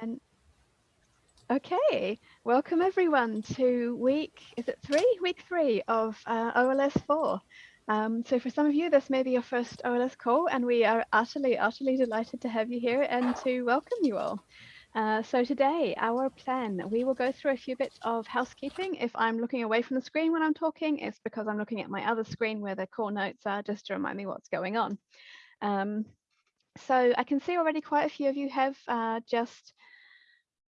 And okay, welcome everyone to week, is it three? Week three of uh, OLS 4. Um, so for some of you, this may be your first OLS call and we are utterly, utterly delighted to have you here and to welcome you all. Uh, so today, our plan, we will go through a few bits of housekeeping. If I'm looking away from the screen when I'm talking, it's because I'm looking at my other screen where the call notes are just to remind me what's going on. Um, so I can see already quite a few of you have uh, just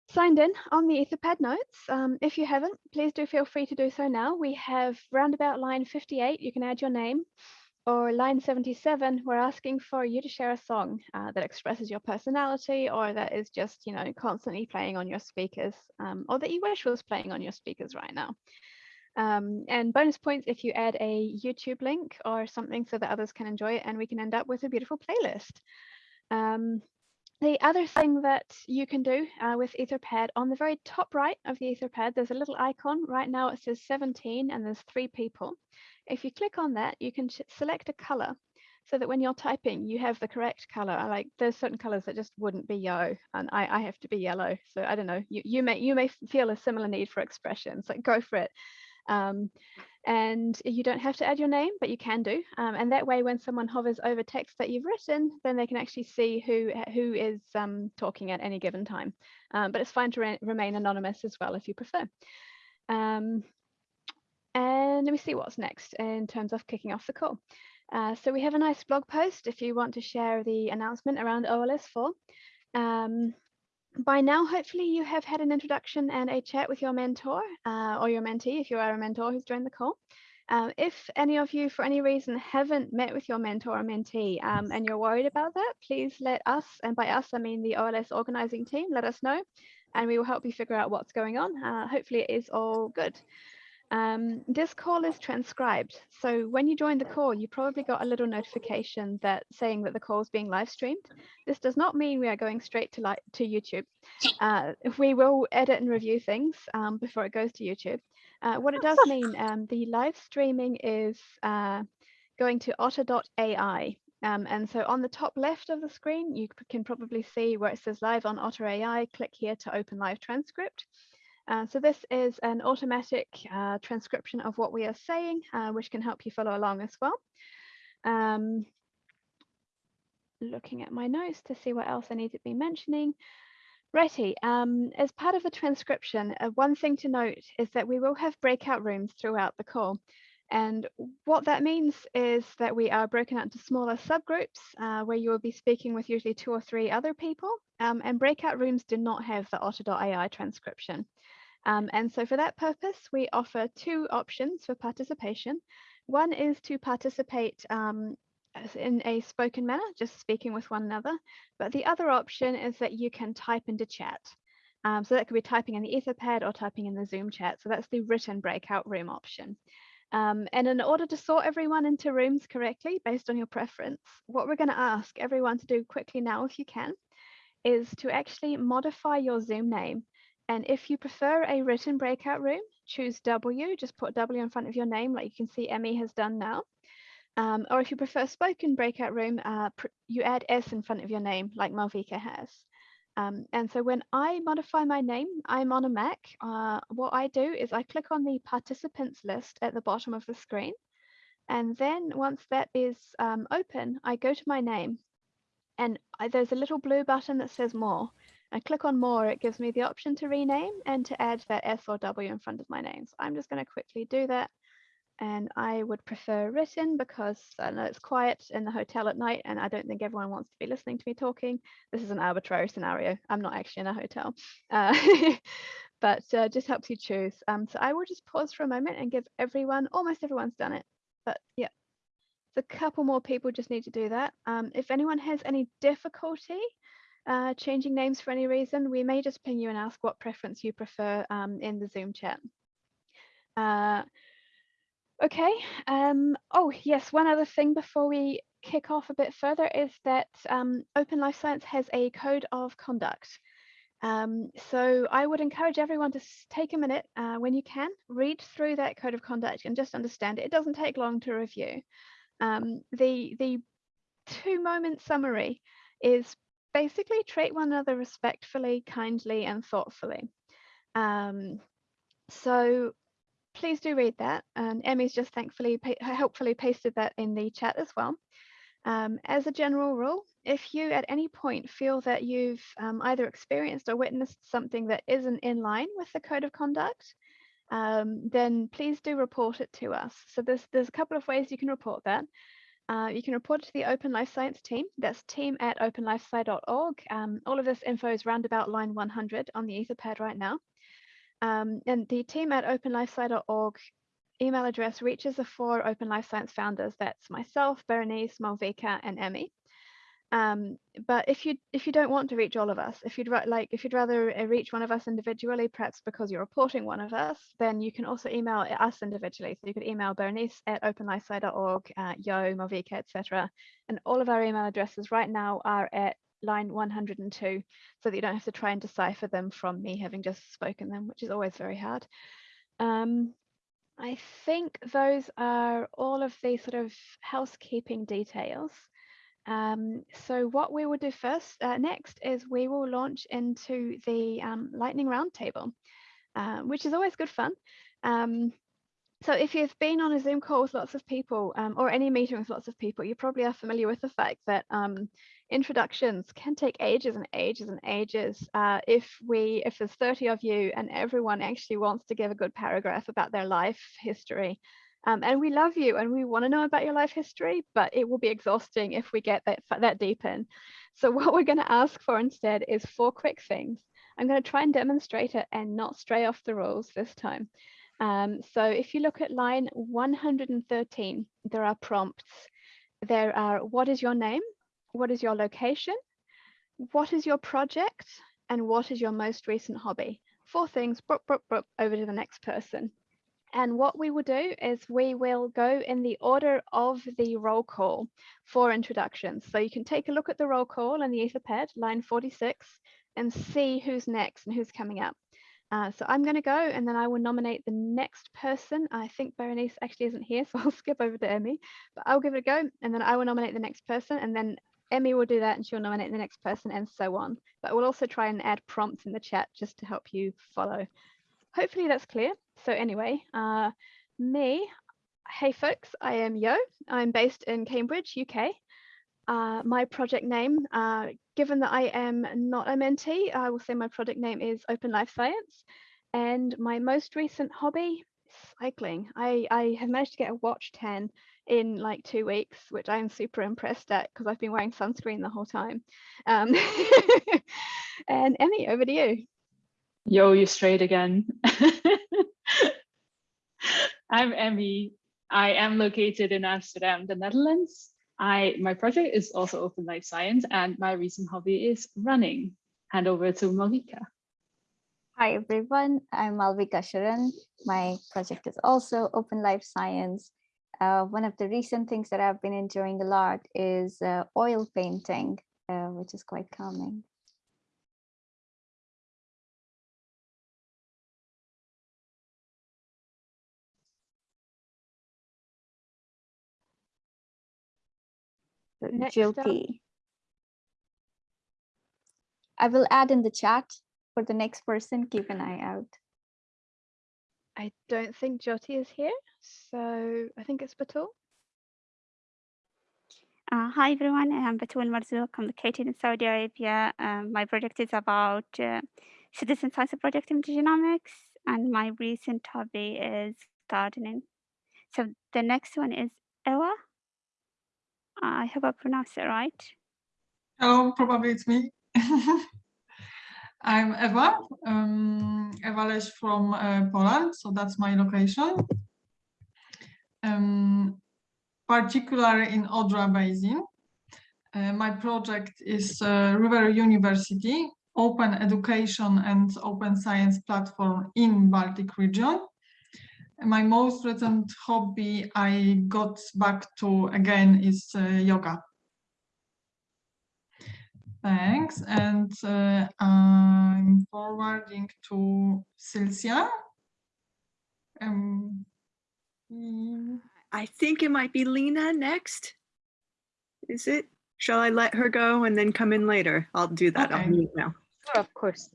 signed in on the Etherpad notes. Um, if you haven't, please do feel free to do so now. We have roundabout line 58, you can add your name, or line 77, we're asking for you to share a song uh, that expresses your personality or that is just, you know, constantly playing on your speakers um, or that you wish was playing on your speakers right now. Um, and bonus points if you add a YouTube link or something so that others can enjoy it and we can end up with a beautiful playlist. Um, the other thing that you can do uh, with Etherpad, on the very top right of the Etherpad, there's a little icon. Right now it says 17 and there's three people. If you click on that, you can select a color so that when you're typing, you have the correct color. Like there's certain colors that just wouldn't be yellow and I, I have to be yellow. So I don't know, you, you, may, you may feel a similar need for expressions, like go for it. Um, and you don't have to add your name, but you can do. Um, and that way, when someone hovers over text that you've written, then they can actually see who, who is um, talking at any given time. Um, but it's fine to re remain anonymous as well if you prefer. Um, and let me see what's next in terms of kicking off the call. Uh, so we have a nice blog post if you want to share the announcement around OLS4. By now, hopefully you have had an introduction and a chat with your mentor uh, or your mentee if you are a mentor who's joined the call. Um, if any of you, for any reason, haven't met with your mentor or mentee um, and you're worried about that, please let us, and by us, I mean the OLS organizing team, let us know and we will help you figure out what's going on. Uh, hopefully it is all good. Um, this call is transcribed. So when you join the call, you probably got a little notification that saying that the call is being live streamed. This does not mean we are going straight to, to YouTube. Uh, we will edit and review things um, before it goes to YouTube. Uh, what it does mean, um, the live streaming is uh, going to otter.ai. Um, and so on the top left of the screen, you can probably see where it says live on Otter AI, click here to open live transcript. Uh, so this is an automatic uh, transcription of what we are saying, uh, which can help you follow along as well. Um, looking at my notes to see what else I need to be mentioning. Righty, um, as part of the transcription, uh, one thing to note is that we will have breakout rooms throughout the call. And what that means is that we are broken out into smaller subgroups uh, where you will be speaking with usually two or three other people. Um, and breakout rooms do not have the otter.ai transcription. Um, and so for that purpose, we offer two options for participation. One is to participate um, in a spoken manner, just speaking with one another. But the other option is that you can type into chat. Um, so that could be typing in the Etherpad or typing in the Zoom chat. So that's the written breakout room option. Um, and in order to sort everyone into rooms correctly based on your preference, what we're going to ask everyone to do quickly now, if you can, is to actually modify your Zoom name and if you prefer a written breakout room, choose W, just put W in front of your name like you can see Emmy has done now. Um, or if you prefer spoken breakout room, uh, you add S in front of your name like Malvika has. Um, and so when I modify my name, I'm on a Mac. Uh, what I do is I click on the participants list at the bottom of the screen. And then once that is um, open, I go to my name and I, there's a little blue button that says more. I click on more, it gives me the option to rename and to add that S or W in front of my name. So I'm just going to quickly do that. And I would prefer written because I know it's quiet in the hotel at night and I don't think everyone wants to be listening to me talking. This is an arbitrary scenario. I'm not actually in a hotel, uh, but uh, just helps you choose. Um, so I will just pause for a moment and give everyone, almost everyone's done it, but yeah. A couple more people just need to do that. Um, if anyone has any difficulty uh, changing names for any reason, we may just ping you and ask what preference you prefer um, in the Zoom chat. Uh, okay. Um, oh, yes, one other thing before we kick off a bit further is that um, Open Life Science has a code of conduct. Um, so I would encourage everyone to take a minute uh, when you can, read through that code of conduct and just understand it. It doesn't take long to review. Um, the, the two moment summary is basically treat one another respectfully, kindly, and thoughtfully. Um, so please do read that. And Emmy's just thankfully, helpfully pasted that in the chat as well. Um, as a general rule, if you at any point feel that you've um, either experienced or witnessed something that isn't in line with the code of conduct, um, then please do report it to us. So there's, there's a couple of ways you can report that. Uh, you can report to the Open Life Science team. That's team at openlifesci.org. Um, all of this info is roundabout line 100 on the Etherpad right now. Um, and the team at openlifesci.org email address reaches the four Open Life Science founders. That's myself, Berenice, Malvika, and Emmy. Um, but if you if you don't want to reach all of us, if you'd like if you'd rather uh, reach one of us individually, perhaps because you're reporting one of us, then you can also email us individually. So you could email Berenice at openlifesci.org, uh, Yo, Malvika, etc. And all of our email addresses right now are at line 102, so that you don't have to try and decipher them from me having just spoken them, which is always very hard. Um, I think those are all of the sort of housekeeping details. Um, so what we will do first, uh, next, is we will launch into the um, Lightning Roundtable, uh, which is always good fun. Um, so if you've been on a Zoom call with lots of people um, or any meeting with lots of people, you probably are familiar with the fact that um, introductions can take ages and ages and ages. Uh, if we, if there's 30 of you and everyone actually wants to give a good paragraph about their life history, um, and we love you and we want to know about your life history, but it will be exhausting if we get that, that deep in. So what we're going to ask for instead is four quick things. I'm going to try and demonstrate it and not stray off the rules this time. Um, so if you look at line 113, there are prompts. There are what is your name? What is your location? What is your project? And what is your most recent hobby? Four things, broop, broop, broop, over to the next person. And what we will do is we will go in the order of the roll call for introductions. So you can take a look at the roll call in the Etherpad, line 46, and see who's next and who's coming up. Uh, so I'm going to go and then I will nominate the next person. I think Berenice actually isn't here, so I'll skip over to Emmy, but I'll give it a go and then I will nominate the next person and then Emmy will do that and she'll nominate the next person and so on. But we'll also try and add prompts in the chat just to help you follow hopefully that's clear. So anyway, uh, me, hey folks, I am Yo. I'm based in Cambridge, UK. Uh, my project name, uh, given that I am not a mentee, I will say my project name is Open Life Science. And my most recent hobby, cycling. I, I have managed to get a watch 10 in like two weeks, which I'm super impressed at because I've been wearing sunscreen the whole time. Um, and Emmy, over to you. Yo, you straight again. I'm Emmy. I am located in Amsterdam, the Netherlands. I my project is also Open Life Science and my recent hobby is running. Hand over to Malvika. Hi everyone, I'm Malvika Sharan. My project is also Open Life Science. Uh, one of the recent things that I've been enjoying a lot is uh, oil painting, uh, which is quite calming. Next Jyoti. I will add in the chat for the next person, keep an eye out. I don't think Jyoti is here, so I think it's Batul. Uh, hi everyone, I'm Batul Marzouk. I'm located in Saudi Arabia. Um, my project is about uh, citizen science project in genomics, and my recent hobby is gardening. So the next one is Ewa. I hope I pronounced it right. Hello, probably it's me. I'm Eva, um, Eva Leś from uh, Poland, so that's my location. Um, particularly in Odra Basin. Uh, my project is uh, River University, open education and open science platform in Baltic region my most recent hobby I got back to again is uh, yoga. Thanks. And uh, I'm forwarding to Silcia. Um, I think it might be Lena next. Is it? shall I let her go and then come in later? I'll do that. I'll mute now. Sure, of course.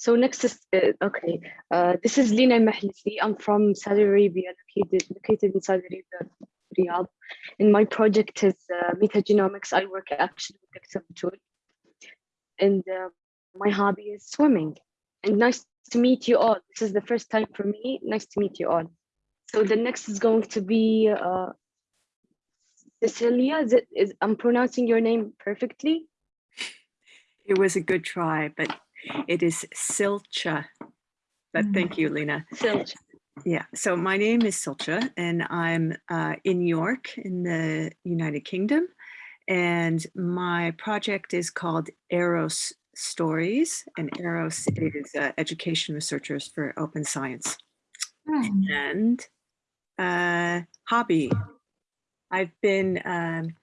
So next is, uh, okay, uh, this is Lina Mahlisi. I'm from Saudi Arabia, located, located in Saudi Arabia, Riyadh. And my project is uh, metagenomics. I work actually with Dr. Batul. And uh, my hobby is swimming. And nice to meet you all. This is the first time for me. Nice to meet you all. So the next is going to be uh, Cecilia. Is it, is, I'm pronouncing your name perfectly? It was a good try, but it is Silcha. But Mm. thank you, Lena. Silcha. Yeah, so my name is Silcha and I'm uh, in York in the United Kingdom. And my project is called Eros Stories and Eros is uh, Education Researchers for Open Science. Hmm. And uh, hobby. I've been um,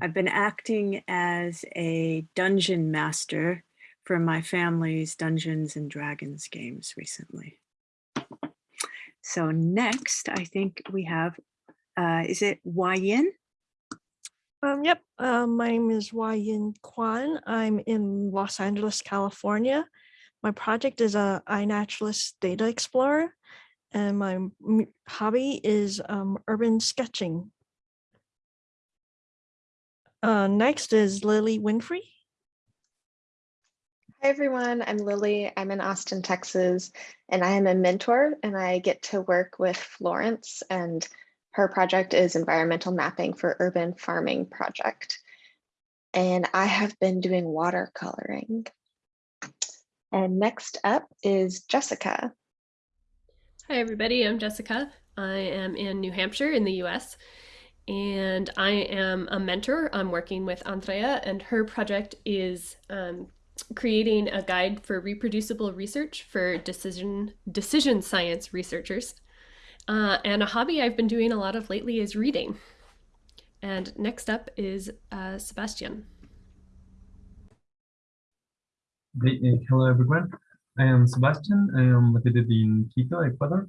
I've been acting as a dungeon master for my family's Dungeons and Dragons games recently. So next, I think we have, uh, is it Yin? Um, yep, uh, my name is Yin Kwan. I'm in Los Angeles, California. My project is a iNaturalist data explorer, and my hobby is um, urban sketching. Uh, next is Lily Winfrey. Hi everyone, I'm Lily. I'm in Austin, Texas, and I am a mentor and I get to work with Florence and her project is environmental mapping for urban farming project. And I have been doing watercoloring. And next up is Jessica. Hi, everybody. I'm Jessica. I am in New Hampshire in the US, and I am a mentor. I'm working with Andrea, and her project is um, creating a guide for reproducible research for decision decision science researchers. Uh, and a hobby I've been doing a lot of lately is reading. And next up is uh, Sebastian. Uh, hello everyone. I am Sebastian. I am located in Quito, Ecuador.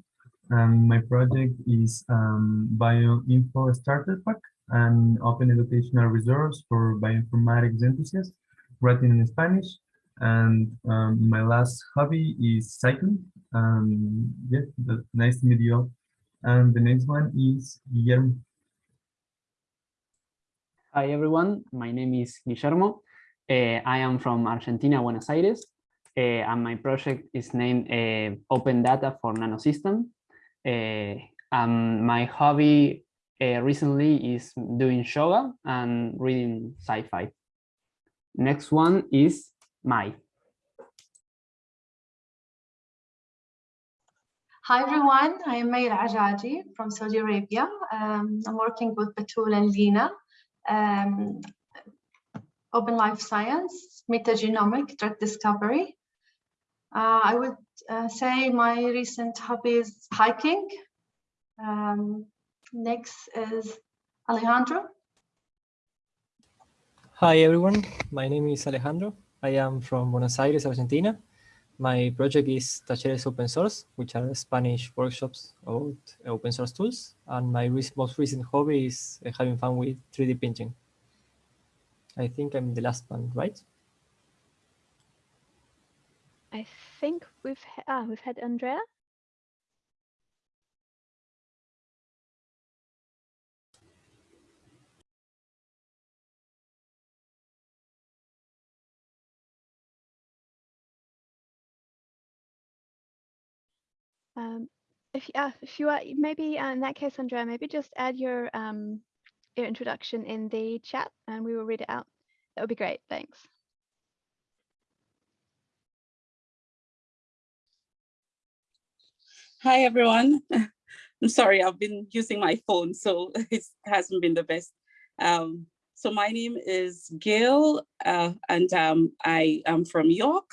And my project is um, Bioinfo Starter Pack, an open educational resource for bioinformatics enthusiasts, written in Spanish. And um, my last hobby is cycling. Um, yeah, that's nice to meet you all. And the next one is Guillermo. Hi everyone, my name is Guillermo. Uh, I am from Argentina, Buenos Aires, uh, and my project is named uh, Open Data for Nanosystem. Um, my hobby uh, recently is doing yoga and reading sci-fi. Next one is Mai. Hi everyone, I am Mayra Ajaji from Saudi Arabia. Um, I'm working with Batul and Lina. Um, open life science, metagenomic drug discovery. Uh, I would uh, say my recent hobby is hiking. Um, next is Alejandro. Hi everyone, my name is Alejandro. I am from Buenos Aires, Argentina. My project is Talleres Open Source, which are Spanish workshops about open source tools. And my most recent hobby is uh, having fun with 3D printing. I think I'm the last one, right? I think we've ah, we've had Andrea. Um, if uh, if you are maybe uh, in that case, Andrea, maybe just add your um your introduction in the chat and we will read it out. That would be great. Thanks. Hi, everyone. I'm sorry, I've been using my phone, so it hasn't been the best. Um, so my name is Gail, uh, and um, I am from York.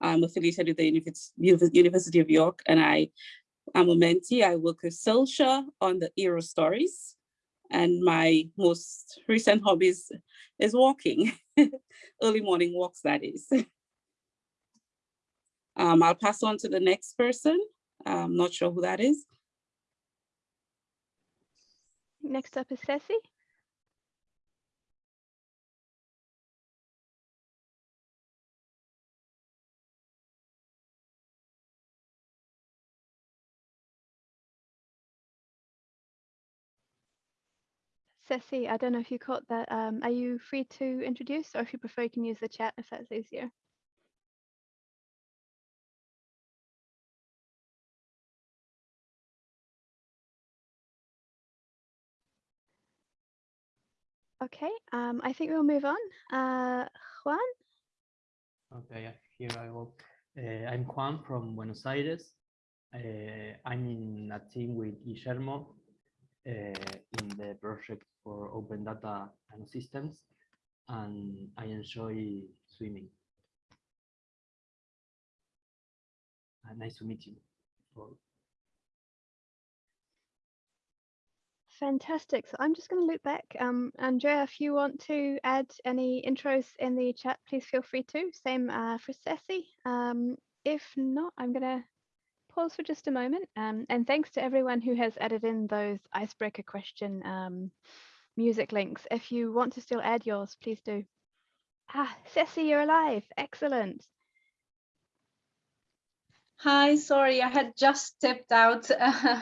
I'm affiliated with the University of York, and I am a mentee. I work with Silsha on the Eero stories, and my most recent hobbies is walking, early morning walks, that is. Um, I'll pass on to the next person. I'm not sure who that is. Next up is Ceci. Ceci, I don't know if you caught that. Um, are you free to introduce or if you prefer you can use the chat if that's easier? Okay, um, I think we'll move on. Uh, Juan? Okay, here I go. Uh, I'm Juan from Buenos Aires. Uh, I'm in a team with Guillermo in the project for open data and systems, and I enjoy swimming. Uh, nice to meet you. Fantastic. So I'm just going to loop back. Um, Andrea, if you want to add any intros in the chat, please feel free to. Same uh, for Ceci. Um, if not, I'm going to pause for just a moment. Um, and thanks to everyone who has added in those icebreaker question um, music links. If you want to still add yours, please do. Ah, Ceci, you're alive. Excellent. Hi, sorry, I had just stepped out.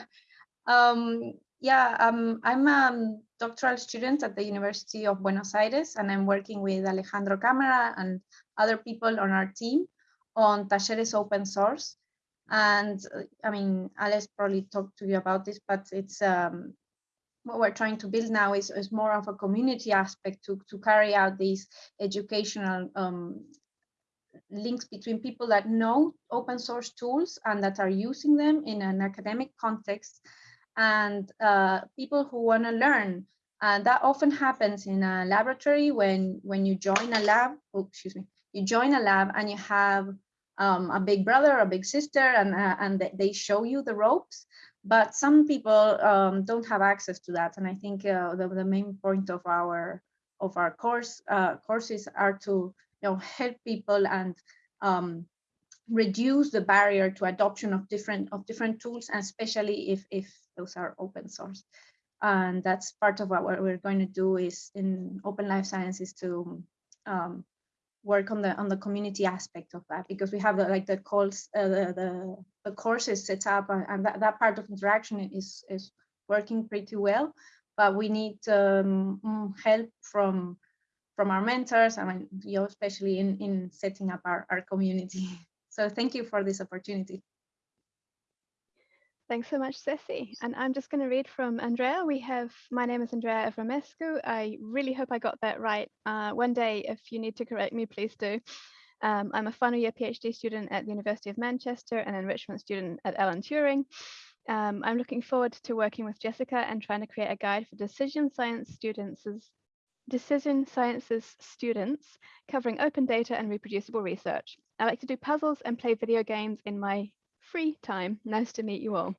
um, yeah, um, I'm a doctoral student at the University of Buenos Aires, and I'm working with Alejandro Cámara and other people on our team on Talleres open source. And uh, I mean, Alice probably talked to you about this, but it's um, what we're trying to build now is, is more of a community aspect to, to carry out these educational um, links between people that know open source tools and that are using them in an academic context and uh, people who want to learn. And that often happens in a laboratory when, when you join a lab, oh, excuse me, you join a lab and you have um, a big brother, a big sister, and, uh, and they show you the ropes. But some people um, don't have access to that. And I think uh, the, the main point of our of our course uh, courses are to you know help people and um, reduce the barrier to adoption of different of different tools, and especially if if those are open source. And that's part of what we're going to do is in Open Life Sciences to um, work on the on the community aspect of that because we have the like the calls uh, the, the, the courses set up and, and that, that part of interaction is is working pretty well. But we need um, mm, help from from our mentors I mean you know, especially in in setting up our, our community. So thank you for this opportunity Thanks so much, Ceci. And I'm just going to read from Andrea. We have, my name is Andrea Avramescu. I really hope I got that right. Uh, one day, if you need to correct me, please do. Um, I'm a final year PhD student at the University of Manchester and enrichment student at Alan Turing. Um, I'm looking forward to working with Jessica and trying to create a guide for decision science students decision sciences students covering open data and reproducible research. I like to do puzzles and play video games in my free time. Nice to meet you all.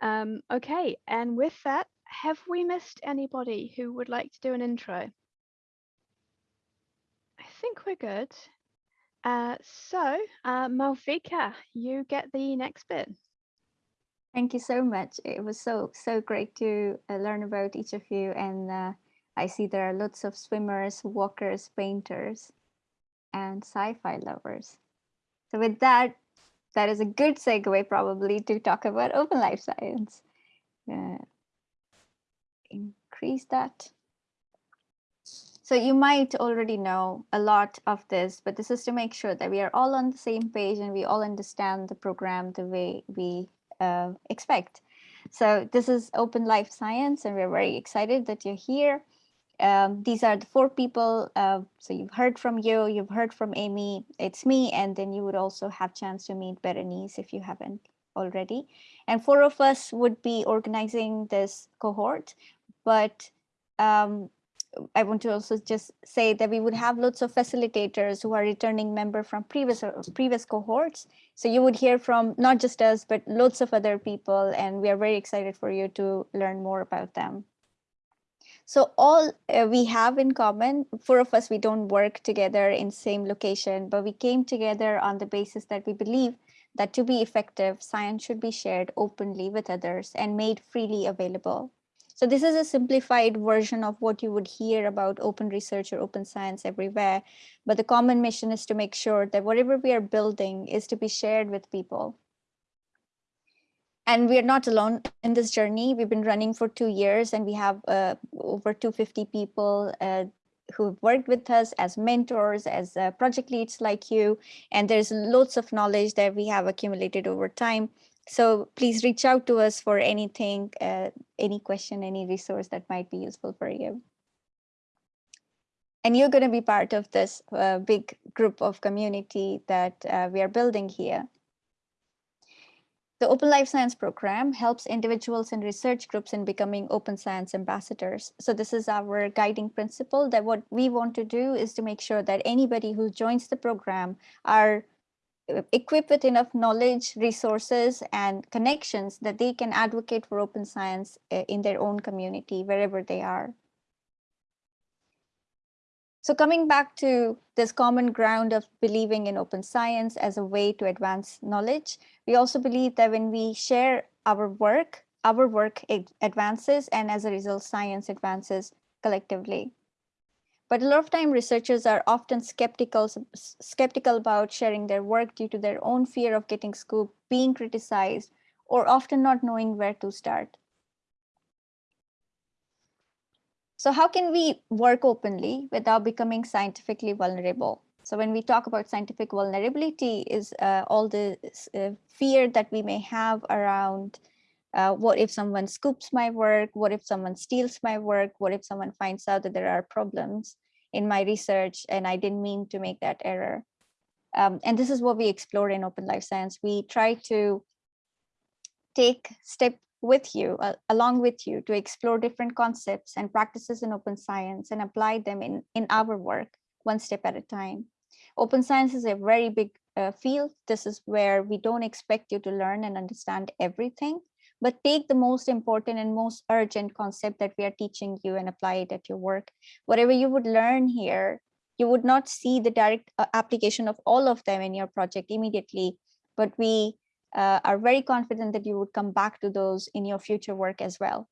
Um, okay, and with that, have we missed anybody who would like to do an intro? I think we're good. Uh, so, uh, Malvika, you get the next bit. Thank you so much. It was so, so great to uh, learn about each of you. And uh, I see there are lots of swimmers, walkers, painters, and sci-fi lovers. So with that, that is a good segue probably to talk about open life science. Uh, increase that. So you might already know a lot of this, but this is to make sure that we are all on the same page and we all understand the program the way we uh, expect. So this is Open Life Science, and we're very excited that you're here um, these are the four people. Uh, so you've heard from you, you've heard from Emmy, it's me, and then you would also have chance to meet Berenice if you haven't already. And four of us would be organizing this cohort, but um, I want to also just say that we would have lots of facilitators who are returning member from previous previous cohorts. So you would hear from not just us, but lots of other people, and we are very excited for you to learn more about them. So all uh, we have in common, four of us, we don't work together in same location, but we came together on the basis that we believe that to be effective, science should be shared openly with others and made freely available. So this is a simplified version of what you would hear about open research or open science everywhere. But the common mission is to make sure that whatever we are building is to be shared with people. And we're not alone in this journey. We've been running for two years and we have uh, over 250 people uh, who've worked with us as mentors, as uh, project leads like you. And there's lots of knowledge that we have accumulated over time. So please reach out to us for anything, uh, any question, any resource that might be useful for you. And you're going to be part of this uh, big group of community that uh, we are building here. The Open Life Science program helps individuals and research groups in becoming open science ambassadors. So this is our guiding principle that what we want to do is to make sure that anybody who joins the program are uh, equipped with enough knowledge, resources, and connections that they can advocate for open science uh, in their own community, wherever they are. So coming back to this common ground of believing in open science as a way to advance knowledge, we also believe that when we share our work, our work advances and as a result, science advances collectively. But a lot of time researchers are often skeptical, skeptical about sharing their work due to their own fear of getting scooped, being criticized, or often not knowing where to start. So how can we work openly without becoming scientifically vulnerable? So when we talk about scientific vulnerability is uh, all the uh, fear that we may have around uh, what if someone scoops my work? What if someone steals my work? What if someone finds out that there are problems in my research and I didn't mean to make that error? Um, and this is what we explore in Open Life Science. We try to take step with you, uh, along with you to explore different concepts and practices in open science and apply them in, in our work one step at a time. Open science is a very big uh, field. This is where we don't expect you to learn and understand everything, but take the most important and most urgent concept that we are teaching you and apply it at your work. Whatever you would learn here, you would not see the direct uh, application of all of them in your project immediately, but we uh, are very confident that you would come back to those in your future work as well.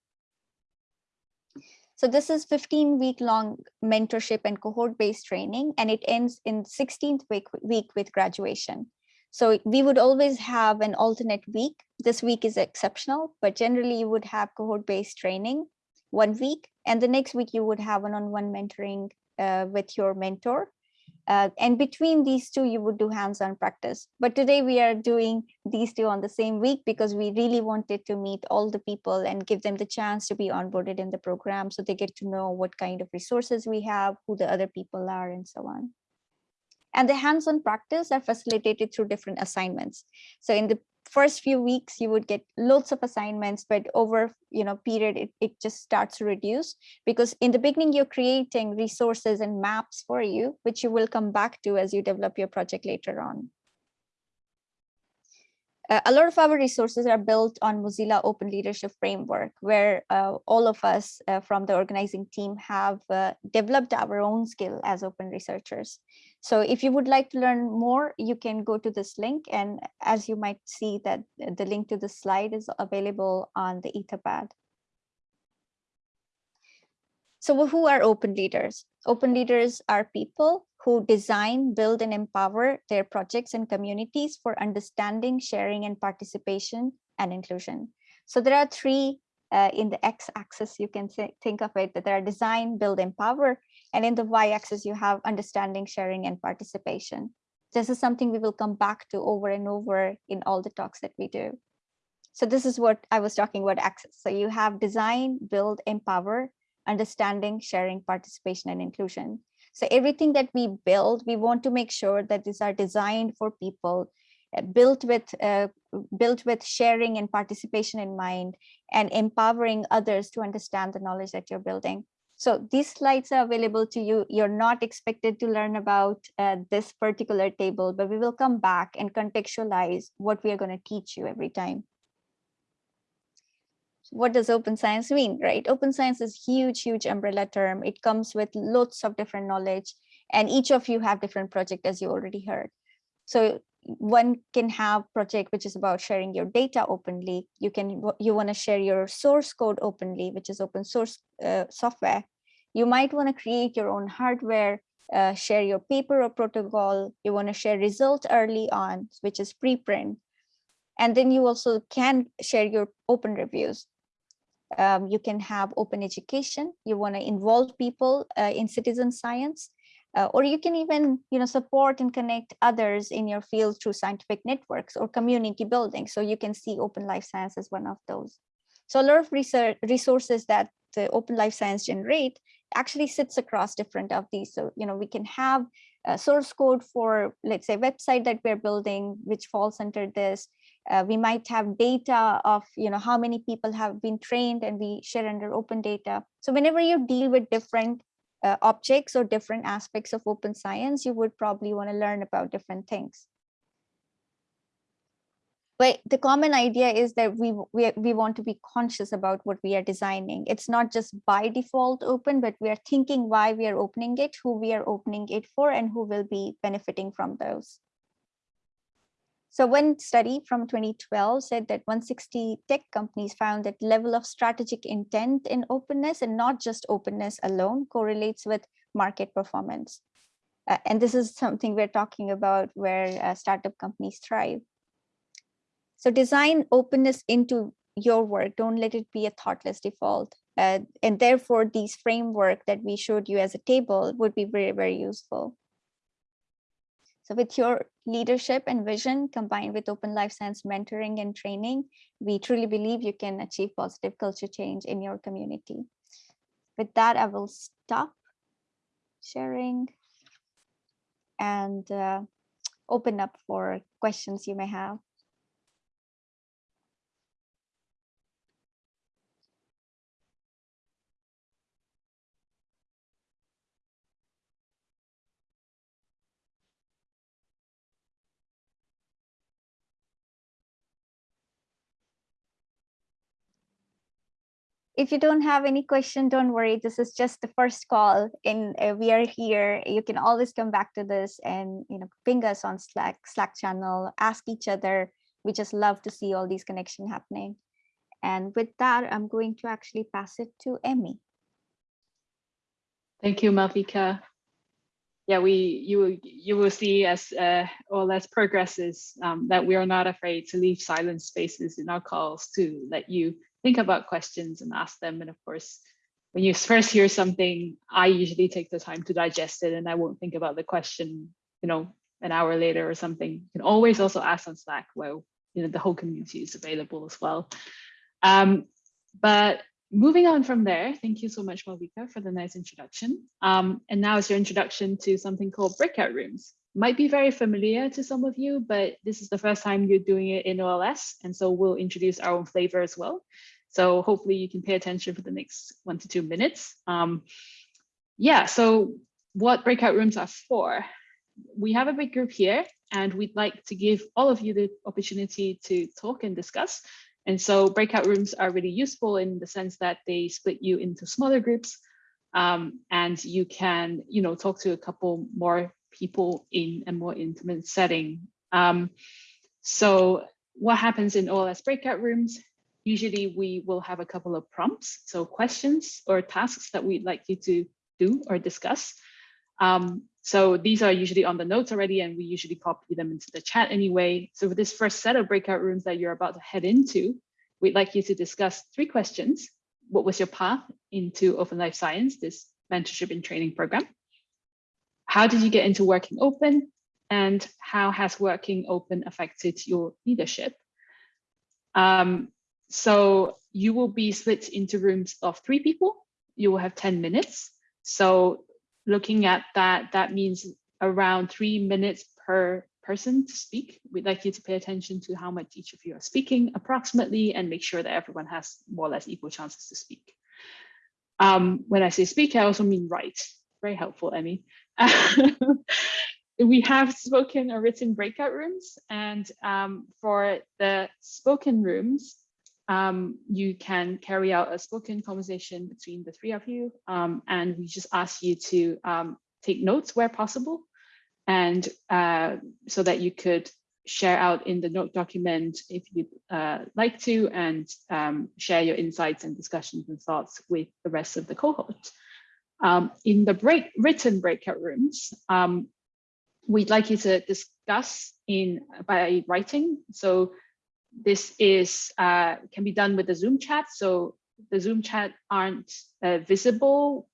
So this is 15 week long mentorship and cohort based training, and it ends in 16th week, week with graduation. So we would always have an alternate week. This week is exceptional, but generally you would have cohort based training one week, and the next week you would have one-on-one mentoring uh, with your mentor. Uh, and between these two, you would do hands-on practice. But today we are doing these two on the same week because we really wanted to meet all the people and give them the chance to be onboarded in the program so they get to know what kind of resources we have, who the other people are, and so on. And the hands-on practice are facilitated through different assignments. So in the first few weeks you would get loads of assignments but over you know period it, it just starts to reduce because in the beginning you're creating resources and maps for you which you will come back to as you develop your project later on uh, a lot of our resources are built on Mozilla Open Leadership Framework, where uh, all of us uh, from the organizing team have uh, developed our own skill as open researchers. So if you would like to learn more, you can go to this link. And as you might see that uh, the link to the slide is available on the Etherpad. So who are open leaders? Open leaders are people who design, build, and empower their projects and communities for understanding, sharing, and participation and inclusion. So there are three uh, in the x-axis, you can think of it that there are design, build, empower, and in the y-axis, you have understanding, sharing, and participation. This is something we will come back to over and over in all the talks that we do. So this is what I was talking about access. So you have design, build, empower, understanding, sharing, participation, and inclusion. So everything that we build, we want to make sure that these are designed for people built with uh, built with sharing and participation in mind and empowering others to understand the knowledge that you're building. So these slides are available to you. You're not expected to learn about uh, this particular table, but we will come back and contextualize what we are going to teach you every time. What does open science mean, right? Open science is huge, huge umbrella term. It comes with lots of different knowledge and each of you have different project as you already heard. So one can have project which is about sharing your data openly. You can you want to share your source code openly, which is open source uh, software. You might want to create your own hardware, uh, share your paper or protocol. You want to share results early on, which is preprint. And then you also can share your open reviews. Um, you can have open education. You want to involve people uh, in citizen science, uh, or you can even you know, support and connect others in your field through scientific networks or community building. So you can see open life science as one of those. So a lot of research resources that the open life science generate actually sits across different of these. So, you know, we can have a source code for, let's say, website that we're building, which falls under this. Uh, we might have data of, you know, how many people have been trained and we share under open data. So whenever you deal with different uh, objects or different aspects of open science, you would probably want to learn about different things. But the common idea is that we, we we want to be conscious about what we are designing. It's not just by default open but we are thinking why we are opening it who we are opening it for and who will be benefiting from those so one study from 2012 said that 160 tech companies found that level of strategic intent in openness and not just openness alone correlates with market performance uh, and this is something we're talking about where uh, startup companies thrive so design openness into your work. Don't let it be a thoughtless default. Uh, and therefore, these framework that we showed you as a table would be very, very useful. So with your leadership and vision combined with open life science mentoring and training, we truly believe you can achieve positive culture change in your community. With that, I will stop sharing and uh, open up for questions you may have. If you don't have any question, don't worry. This is just the first call and uh, we are here. You can always come back to this and you know ping us on Slack, Slack channel, ask each other. We just love to see all these connections happening. And with that, I'm going to actually pass it to Emmy. Thank you, Malvika. Yeah, we you you will see as uh, OLS progresses um, that we are not afraid to leave silent spaces in our calls to let you think about questions and ask them. And of course, when you first hear something, I usually take the time to digest it and I won't think about the question, you know, an hour later or something. You can always also ask on Slack Well, you know, the whole community is available as well. Um, but moving on from there, thank you so much, Malvika, for the nice introduction. Um, and now is your introduction to something called breakout rooms might be very familiar to some of you, but this is the first time you're doing it in OLS. And so we'll introduce our own flavor as well. So hopefully you can pay attention for the next one to two minutes. Um, yeah, so what breakout rooms are for. We have a big group here and we'd like to give all of you the opportunity to talk and discuss. And so breakout rooms are really useful in the sense that they split you into smaller groups um, and you can, you know, talk to a couple more people in a more intimate setting. Um, so what happens in OLS breakout rooms? Usually we will have a couple of prompts, so questions or tasks that we'd like you to do or discuss. Um, so these are usually on the notes already, and we usually copy them into the chat anyway. So for this first set of breakout rooms that you're about to head into, we'd like you to discuss three questions. What was your path into Open Life Science, this mentorship and training program? How did you get into working open? And how has working open affected your leadership? Um, so you will be split into rooms of three people. You will have 10 minutes. So looking at that, that means around three minutes per person to speak. We'd like you to pay attention to how much each of you are speaking approximately and make sure that everyone has more or less equal chances to speak. Um, when I say speak, I also mean write. Very helpful, Emmy. we have spoken or written breakout rooms and um, for the spoken rooms, um, you can carry out a spoken conversation between the three of you um, and we just ask you to um, take notes where possible and uh, so that you could share out in the note document if you'd uh, like to and um, share your insights and discussions and thoughts with the rest of the cohort. Um, in the break, written breakout rooms, um, we'd like you to discuss in by writing. So this is uh, can be done with the Zoom chat. So the Zoom chat aren't uh, visible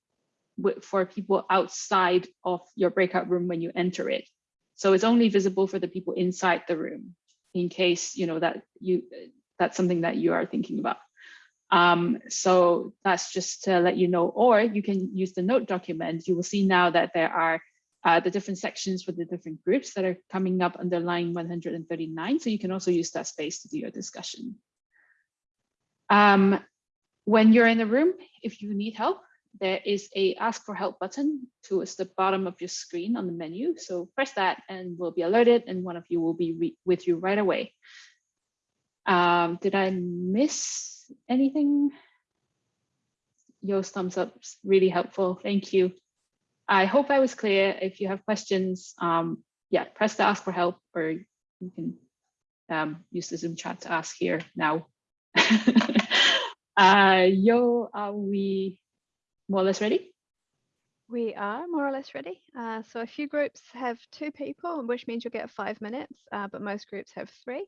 for people outside of your breakout room when you enter it. So it's only visible for the people inside the room in case you know that you that's something that you are thinking about. Um, so that's just to let you know, or you can use the note document. You will see now that there are uh, the different sections for the different groups that are coming up under line 139. So you can also use that space to do your discussion. Um, when you're in the room, if you need help, there is a ask for help button towards the bottom of your screen on the menu. So press that and we'll be alerted and one of you will be with you right away. Um, did I miss anything? Yo's thumbs up, really helpful. Thank you. I hope I was clear. If you have questions, um, yeah, press the ask for help or you can um, use the Zoom chat to ask here now. uh, Yo, are we more or less ready? We are more or less ready. Uh, so a few groups have two people, which means you'll get five minutes, uh, but most groups have three.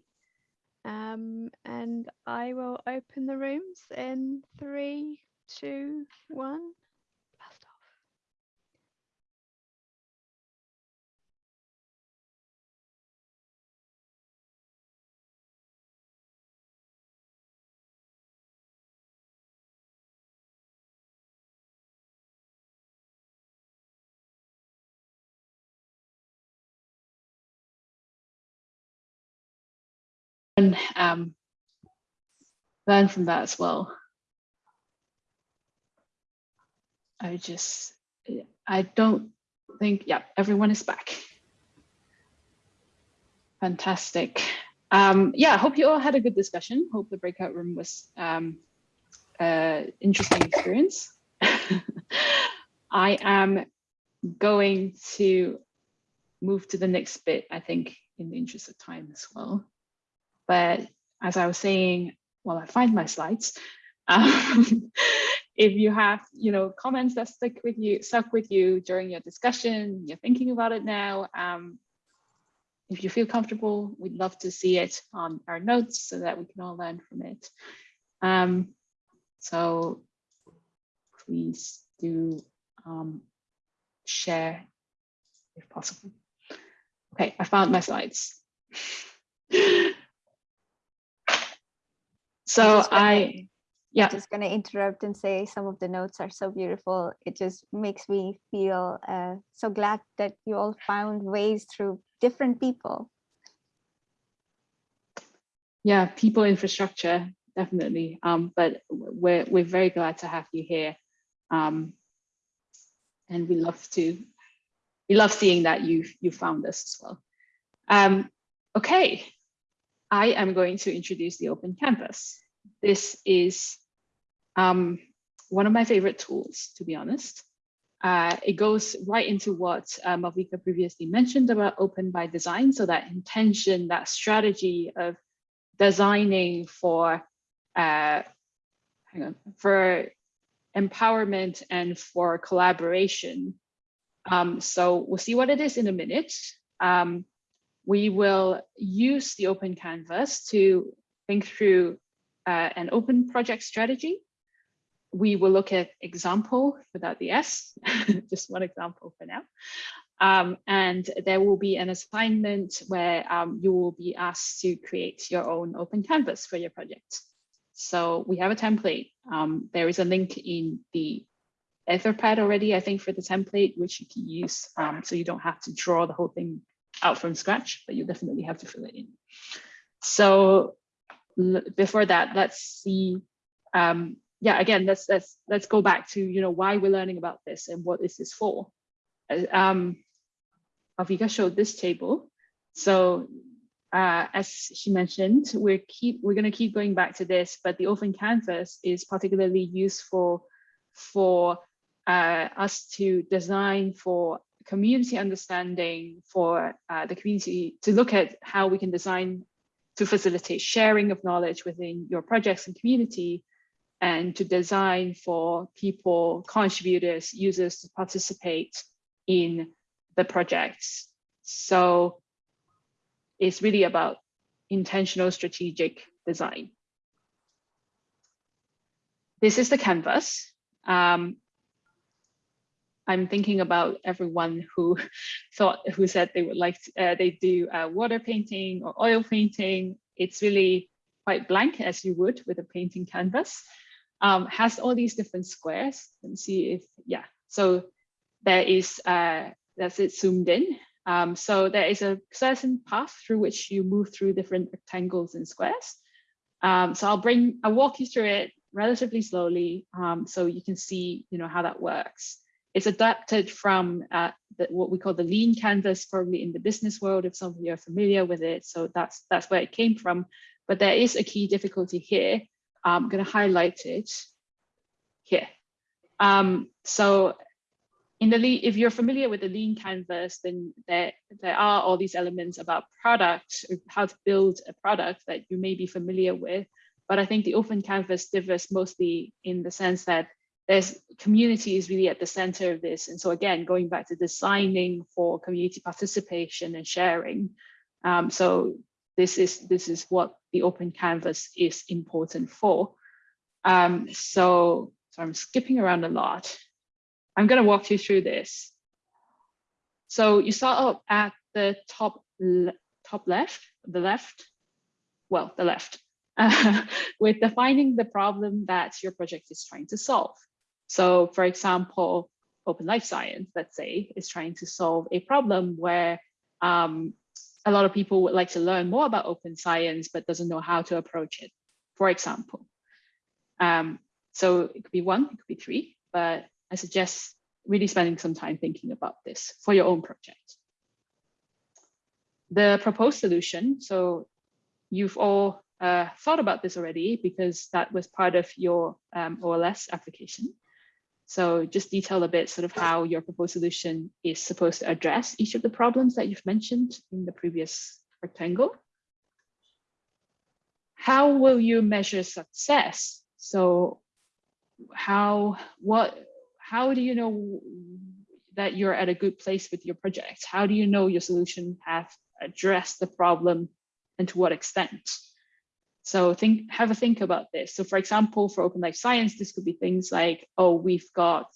Um, and I will open the rooms in three, two, one. And um, learn from that as well. I just, I don't think, yeah, everyone is back. Fantastic. Um, yeah, I hope you all had a good discussion. Hope the breakout room was um, uh, interesting experience. I am going to move to the next bit, I think, in the interest of time as well. But as I was saying, well, I find my slides, um, if you have, you know, comments that stick with you, stuck with you during your discussion, you're thinking about it now, um, if you feel comfortable, we'd love to see it on our notes so that we can all learn from it. Um, so please do um, share if possible. Okay, I found my slides. So I, yeah. I'm just going to interrupt and say some of the notes are so beautiful. It just makes me feel uh, so glad that you all found ways through different people. Yeah, people infrastructure, definitely. Um, but we're, we're very glad to have you here. Um, and we love to, we love seeing that you you found us as well. Um, okay, I am going to introduce the Open Campus. This is um, one of my favorite tools, to be honest. Uh, it goes right into what uh, Malvika previously mentioned about open by design. So that intention, that strategy of designing for, uh, hang on, for empowerment and for collaboration. Um, so we'll see what it is in a minute. Um, we will use the open canvas to think through uh, an open project strategy. We will look at example without the S, just one example for now. Um, and there will be an assignment where um, you will be asked to create your own open canvas for your project. So we have a template. Um, there is a link in the Etherpad already, I think, for the template, which you can use. Um, so you don't have to draw the whole thing out from scratch, but you definitely have to fill it in. So before that, let's see. Um, yeah, again, let's let's let's go back to you know why we're learning about this and what is this is for. Uh, um, Avika showed this table. So uh, as she mentioned, we're keep we're going to keep going back to this, but the open canvas is particularly useful for uh, us to design for community understanding for uh, the community to look at how we can design to facilitate sharing of knowledge within your projects and community and to design for people, contributors, users to participate in the projects. So it's really about intentional strategic design. This is the canvas. Um, I'm thinking about everyone who thought who said they would like to, uh, they do uh, water painting or oil painting. It's really quite blank as you would with a painting canvas. Um, has all these different squares. Let me see if yeah. So there is uh, that's it zoomed in. Um, so there is a certain path through which you move through different rectangles and squares. Um, so I'll bring I'll walk you through it relatively slowly um, so you can see you know how that works. It's adapted from uh, the, what we call the lean canvas, probably in the business world, if some of you are familiar with it. So that's, that's where it came from. But there is a key difficulty here. I'm going to highlight it here. Um, so in the lean, if you're familiar with the lean canvas, then there, there are all these elements about product, how to build a product that you may be familiar with. But I think the open canvas differs mostly in the sense that there's community is really at the center of this. And so again, going back to designing for community participation and sharing. Um, so this is this is what the open canvas is important for. Um, so, so I'm skipping around a lot. I'm going to walk you through this. So you start up at the top le top left, the left, well, the left, uh, with defining the problem that your project is trying to solve. So for example, Open Life Science, let's say, is trying to solve a problem where um, a lot of people would like to learn more about open science, but doesn't know how to approach it, for example. Um, so it could be one, it could be three, but I suggest really spending some time thinking about this for your own project. The proposed solution, so you've all uh, thought about this already because that was part of your um, OLS application. So just detail a bit sort of how your proposed solution is supposed to address each of the problems that you've mentioned in the previous rectangle. How will you measure success? So how, what, how do you know that you're at a good place with your project? How do you know your solution has addressed the problem and to what extent? So think, have a think about this. So for example, for open life science, this could be things like, oh, we've got,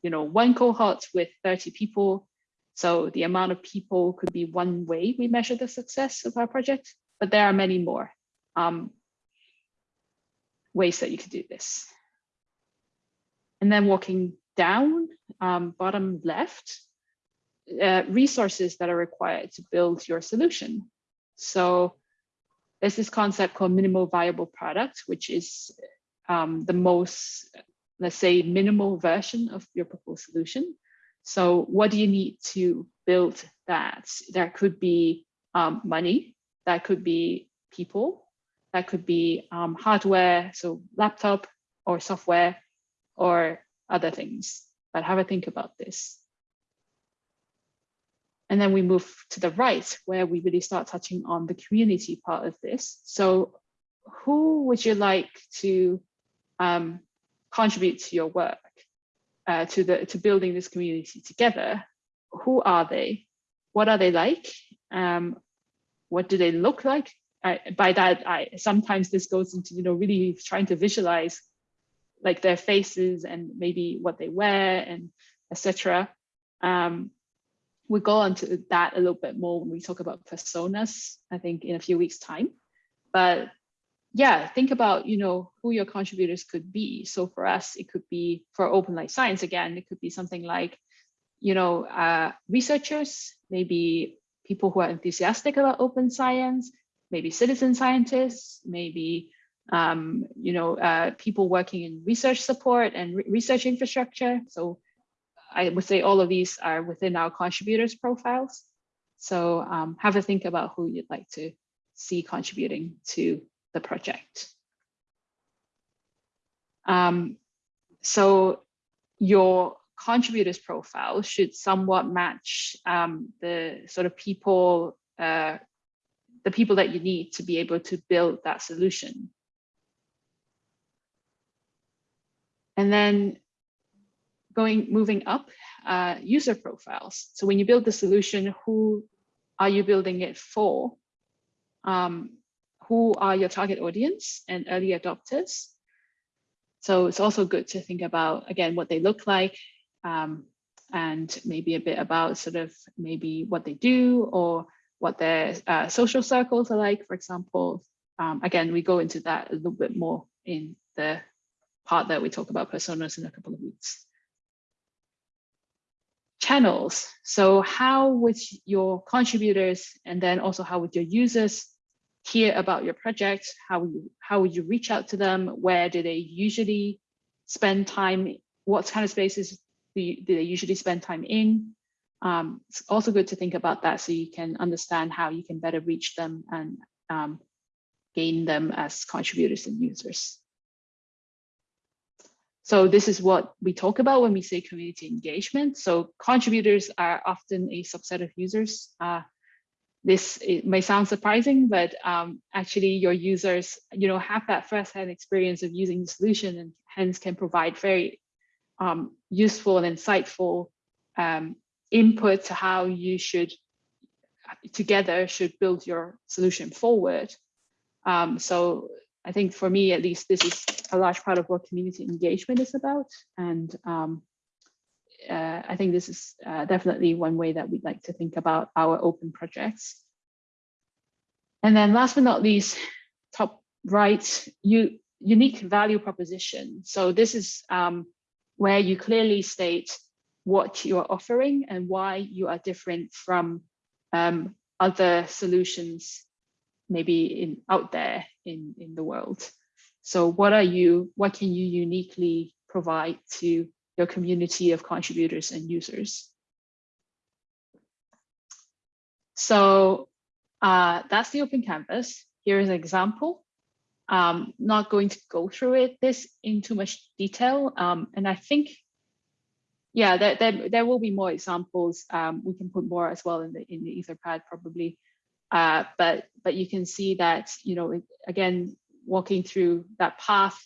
you know, one cohort with 30 people. So the amount of people could be one way we measure the success of our project, but there are many more um, ways that you could do this. And then walking down, um, bottom left, uh, resources that are required to build your solution. So there's this concept called minimal viable product, which is um, the most, let's say, minimal version of your proposed solution. So what do you need to build that? That could be um, money, that could be people, that could be um, hardware, so laptop or software or other things. But have a think about this. And then we move to the right where we really start touching on the community part of this. So who would you like to um, contribute to your work, uh, to, the, to building this community together? Who are they? What are they like? Um, what do they look like? I, by that, I sometimes this goes into, you know, really trying to visualize like their faces and maybe what they wear and etc. Um, we'll go into that a little bit more when we talk about personas, I think in a few weeks time. But yeah, think about, you know, who your contributors could be. So for us, it could be for open life science, again, it could be something like, you know, uh, researchers, maybe people who are enthusiastic about open science, maybe citizen scientists, maybe, um, you know, uh, people working in research support and re research infrastructure. So I would say all of these are within our contributors profiles. So um, have a think about who you'd like to see contributing to the project. Um, so your contributors profile should somewhat match um, the sort of people, uh, the people that you need to be able to build that solution. And then going moving up uh, user profiles. So when you build the solution, who are you building it for? Um, who are your target audience and early adopters. So it's also good to think about, again, what they look like um, and maybe a bit about sort of maybe what they do or what their uh, social circles are like, for example. Um, again, we go into that a little bit more in the part that we talk about personas in a couple of weeks. Channels. So how would your contributors and then also how would your users hear about your project? How would you, how would you reach out to them? Where do they usually spend time? What kind of spaces do, you, do they usually spend time in? Um, it's also good to think about that so you can understand how you can better reach them and um, gain them as contributors and users. So this is what we talk about when we say community engagement. So contributors are often a subset of users. Uh, this may sound surprising, but um, actually your users, you know, have that firsthand experience of using the solution and hence can provide very um, useful and insightful um, input to how you should together should build your solution forward. Um, so I think for me, at least, this is a large part of what community engagement is about. And um, uh, I think this is uh, definitely one way that we'd like to think about our open projects. And then last but not least, top right, you, unique value proposition. So this is um, where you clearly state what you are offering and why you are different from um, other solutions maybe in out there in, in the world. So what are you, what can you uniquely provide to your community of contributors and users? So uh, that's the open canvas. Here is an example. Um, not going to go through it this in too much detail. Um, and I think yeah, there, there, there will be more examples. Um, we can put more as well in the in the Etherpad probably. Uh, but but you can see that you know again walking through that path,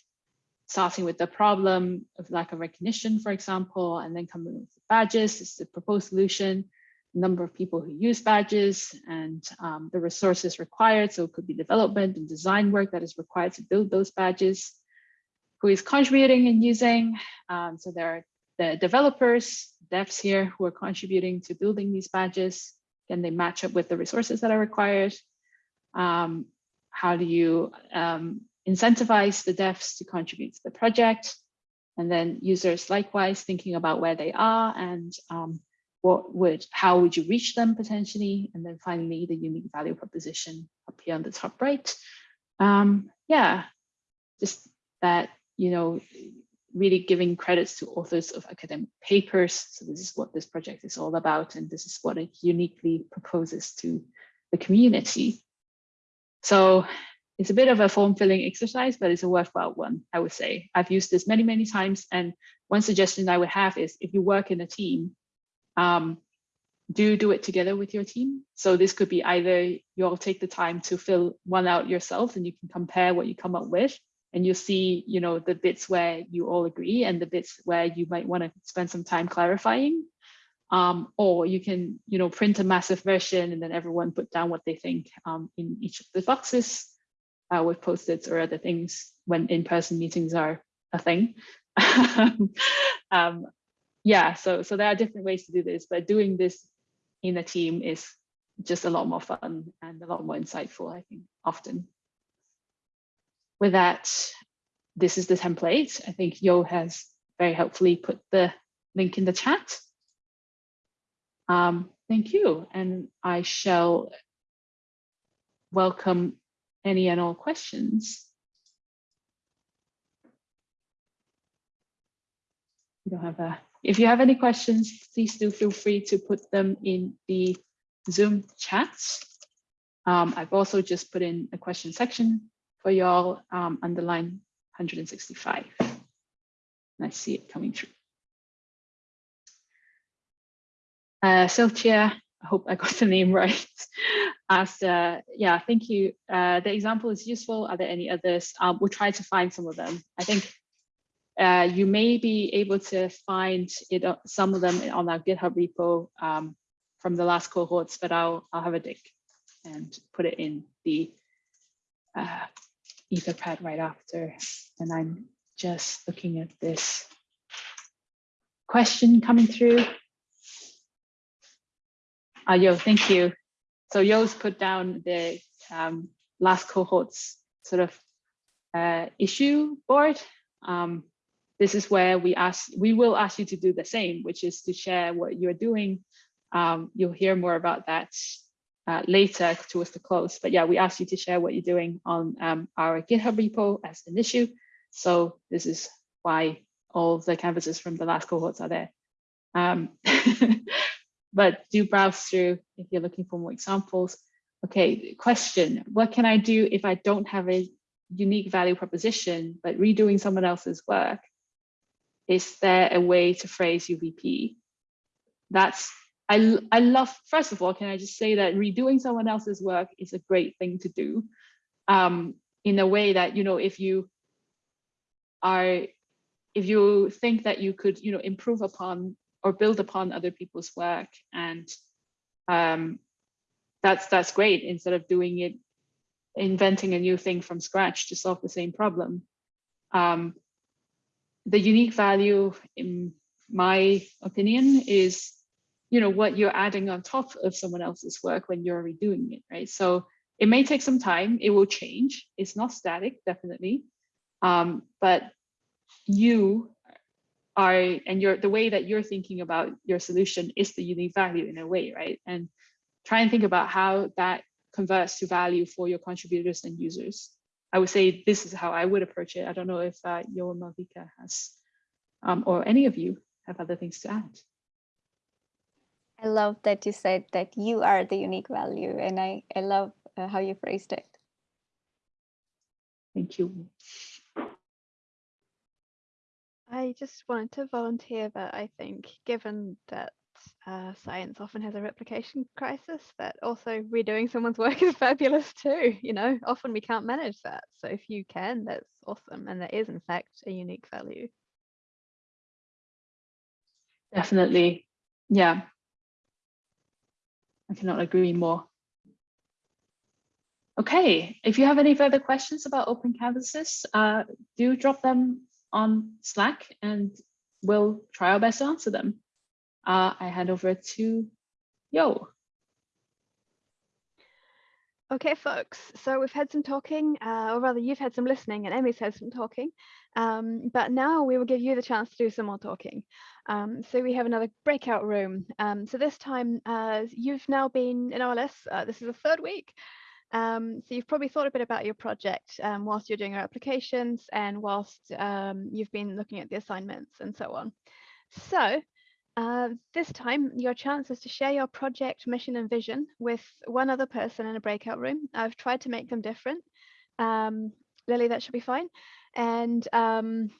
starting with the problem of lack of recognition, for example, and then coming with badges is the proposed solution, number of people who use badges and um, the resources required. So it could be development and design work that is required to build those badges. Who is contributing and using? Um, so there are the developers, devs here who are contributing to building these badges. Can they match up with the resources that are required? Um, how do you um, incentivize the devs to contribute to the project? And then users likewise thinking about where they are and um, what would, how would you reach them potentially? And then finally, the unique value proposition up here on the top right. Um, yeah, just that, you know, really giving credits to authors of academic papers. So this is what this project is all about, and this is what it uniquely proposes to the community. So it's a bit of a form filling exercise, but it's a worthwhile one, I would say. I've used this many, many times. And one suggestion I would have is if you work in a team, um, do do it together with your team. So this could be either you all take the time to fill one out yourself and you can compare what you come up with and you'll see, you know, the bits where you all agree and the bits where you might want to spend some time clarifying. Um, or you can, you know, print a massive version and then everyone put down what they think um, in each of the boxes uh, with post-its or other things when in-person meetings are a thing. um, yeah, so so there are different ways to do this, but doing this in a team is just a lot more fun and a lot more insightful, I think, often with that, this is the template. I think Yo has very helpfully put the link in the chat. Um, thank you. And I shall welcome any and all questions. You don't have a, if you have any questions, please do feel free to put them in the Zoom chat. Um, I've also just put in a question section for y'all um, underline 165. And I see it coming through. Uh, Siltia, I hope I got the name right, asked, uh, yeah, thank you. Uh, the example is useful. Are there any others? Um, we'll try to find some of them. I think uh, you may be able to find it, uh, some of them on our GitHub repo um, from the last cohorts, but I'll, I'll have a dig and put it in the uh, Etherpad right after, and I'm just looking at this question coming through. Ah, Yo, thank you. So Yo's put down the um, last cohort's sort of uh, issue board. Um, this is where we ask, we will ask you to do the same, which is to share what you're doing. Um, you'll hear more about that uh, later towards the close. But yeah, we ask you to share what you're doing on um, our GitHub repo as an issue. So this is why all the canvases from the last cohorts are there. Um, but do browse through if you're looking for more examples. Okay, question, what can I do if I don't have a unique value proposition, but redoing someone else's work? Is there a way to phrase UVP? That's, I, I love, first of all, can I just say that redoing someone else's work is a great thing to do um, in a way that, you know, if you are, if you think that you could, you know, improve upon or build upon other people's work and um, that's that's great instead of doing it inventing a new thing from scratch to solve the same problem. Um, the unique value in my opinion is you know what you're adding on top of someone else's work when you're redoing it right? So it may take some time. It will change. It's not static definitely. Um, but you are and you're the way that you're thinking about your solution is the unique value in a way right? And try and think about how that converts to value for your contributors and users. I would say this is how i would approach it. I don't know if uh, Yo Malvika has um, or any of you have other things to add I love that you said that you are the unique value, and I, I love uh, how you phrased it. Thank you. I just wanted to volunteer that I think, given that uh, science often has a replication crisis, that also redoing someone's work is fabulous too. You know, often we can't manage that. So if you can, that's awesome. And that is, in fact, a unique value. Definitely. Yeah. I cannot agree more. Okay, if you have any further questions about open canvases, uh, do drop them on Slack and we'll try our best to answer them. Uh, I hand over to Yo. Okay, folks, so we've had some talking, uh, or rather you've had some listening and Emmy's had some talking, um, but now we will give you the chance to do some more talking. Um, so we have another breakout room. Um, so this time uh, you've now been in OLS, uh, this is the third week, um, so you've probably thought a bit about your project um, whilst you're doing your applications and whilst um, you've been looking at the assignments and so on. So uh, this time, your chance is to share your project, mission and vision with one other person in a breakout room. I've tried to make them different. Um, Lily, that should be fine. And um,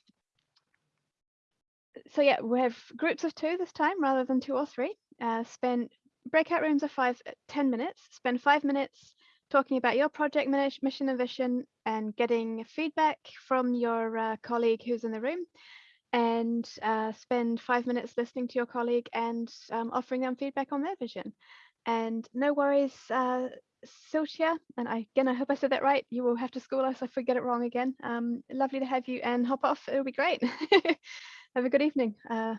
so yeah, we have groups of two this time rather than two or three. Uh, spend breakout rooms are five, 10 minutes. Spend five minutes talking about your project mission and vision and getting feedback from your uh, colleague who's in the room and uh, spend five minutes listening to your colleague and um, offering them feedback on their vision. And no worries, uh, Siltia, and I, again, I hope I said that right. You will have to school us if we get it wrong again. Um, lovely to have you and hop off. It'll be great. have a good evening. Uh,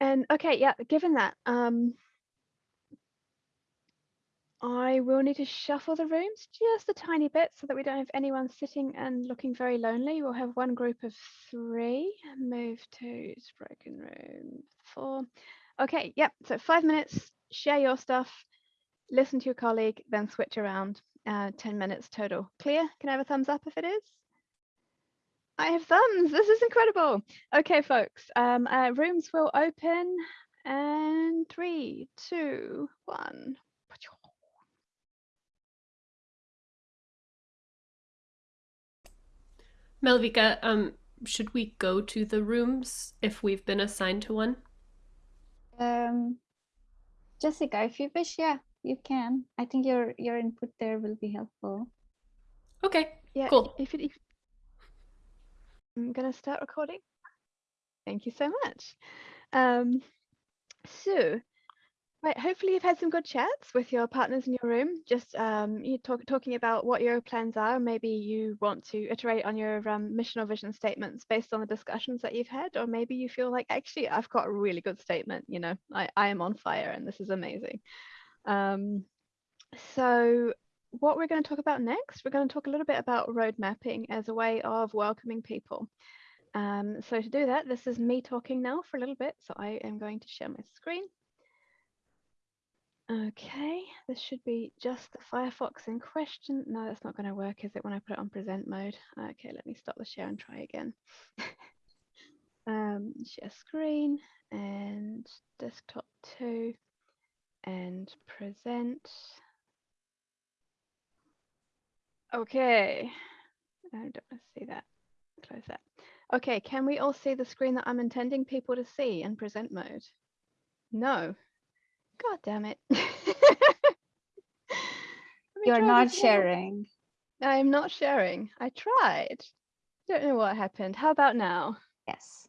and okay, yeah, given that, um, I will need to shuffle the rooms just a tiny bit so that we don't have anyone sitting and looking very lonely. We'll have one group of three. Move to broken room four. Okay, yep. So five minutes, share your stuff, listen to your colleague, then switch around. Uh, 10 minutes total. Clear? Can I have a thumbs up if it is? I have thumbs. This is incredible. Okay, folks. Um, uh, rooms will open and three, two, one. Malvika, um, should we go to the rooms if we've been assigned to one? Um, Jessica, if you wish, yeah, you can. I think your your input there will be helpful. Okay, yeah, cool. If, it, if I'm gonna start recording. Thank you so much. Um, so Right, hopefully you've had some good chats with your partners in your room, just um, you talk, talking about what your plans are. Maybe you want to iterate on your um, mission or vision statements based on the discussions that you've had, or maybe you feel like, actually, I've got a really good statement, you know, I, I am on fire and this is amazing. Um, so what we're going to talk about next, we're going to talk a little bit about road mapping as a way of welcoming people. Um, so to do that, this is me talking now for a little bit. So I am going to share my screen. Okay, this should be just the Firefox in question. No, that's not going to work, is it, when I put it on present mode? Okay, let me stop the share and try again. um, share screen and desktop 2 and present. Okay, I don't want to see that. Close that. Okay, can we all see the screen that I'm intending people to see in present mode? No. God damn it. You're not sharing. I'm not sharing. I tried. Don't know what happened. How about now? Yes.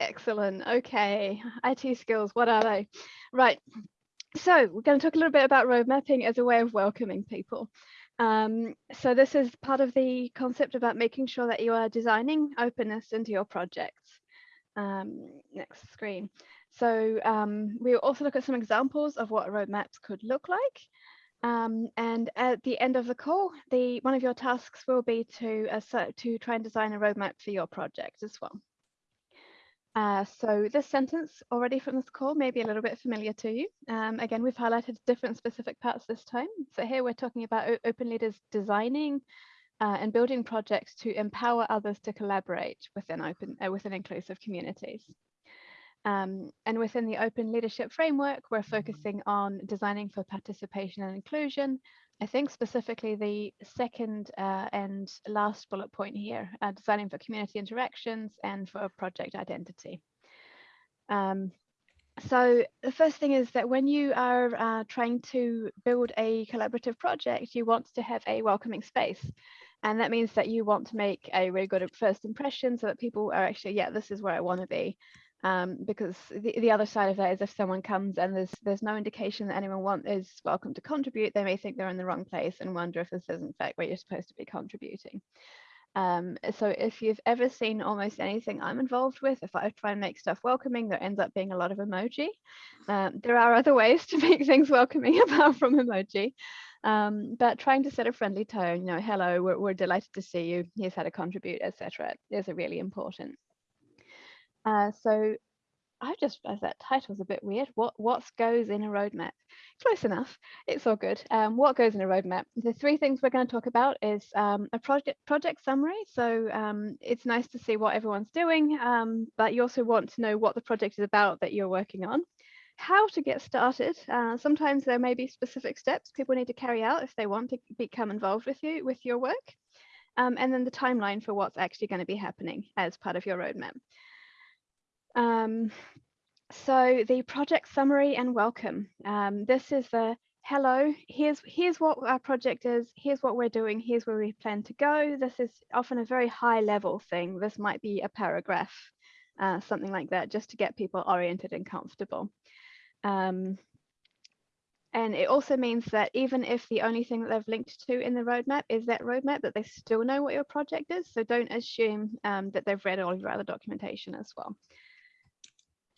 Excellent. Okay. IT skills, what are they? Right. So we're going to talk a little bit about road mapping as a way of welcoming people. Um, so this is part of the concept about making sure that you are designing openness into your projects. Um, next screen. So um, we'll also look at some examples of what roadmaps could look like. Um, and at the end of the call, the one of your tasks will be to uh, to try and design a roadmap for your project as well. Uh, so this sentence already from this call may be a little bit familiar to you. Um, again, we've highlighted different specific parts this time. So here we're talking about open leaders designing uh, and building projects to empower others to collaborate within open uh, within inclusive communities. Um, and within the open leadership framework, we're focusing on designing for participation and inclusion. I think specifically the second uh, and last bullet point here, uh, designing for community interactions and for project identity. Um, so the first thing is that when you are uh, trying to build a collaborative project, you want to have a welcoming space. And that means that you want to make a really good first impression so that people are actually, yeah, this is where I want to be um, because the, the other side of that is if someone comes and there's there's no indication that anyone want is welcome to contribute, they may think they're in the wrong place and wonder if this is in fact where you're supposed to be contributing. Um, so if you've ever seen almost anything I'm involved with, if I try and make stuff welcoming, there ends up being a lot of emoji. Um, there are other ways to make things welcoming apart from emoji. Um, but trying to set a friendly tone, you know, hello, we're, we're delighted to see you, here's how to contribute, etc., is a really important. Uh, so I've just realized that title's a bit weird. What what goes in a roadmap? Close enough. It's all good. Um, what goes in a roadmap? The three things we're going to talk about is um, a project project summary. So um, it's nice to see what everyone's doing, um, but you also want to know what the project is about that you're working on. How to get started. Uh, sometimes there may be specific steps people need to carry out if they want to become involved with you with your work. Um, and then the timeline for what's actually going to be happening as part of your roadmap. Um, so the project summary and welcome. Um, this is the hello, here's, here's what our project is, here's what we're doing, here's where we plan to go. This is often a very high level thing. This might be a paragraph, uh, something like that, just to get people oriented and comfortable. Um, and it also means that even if the only thing that they've linked to in the roadmap is that roadmap, that they still know what your project is. So don't assume um, that they've read all of your other documentation as well.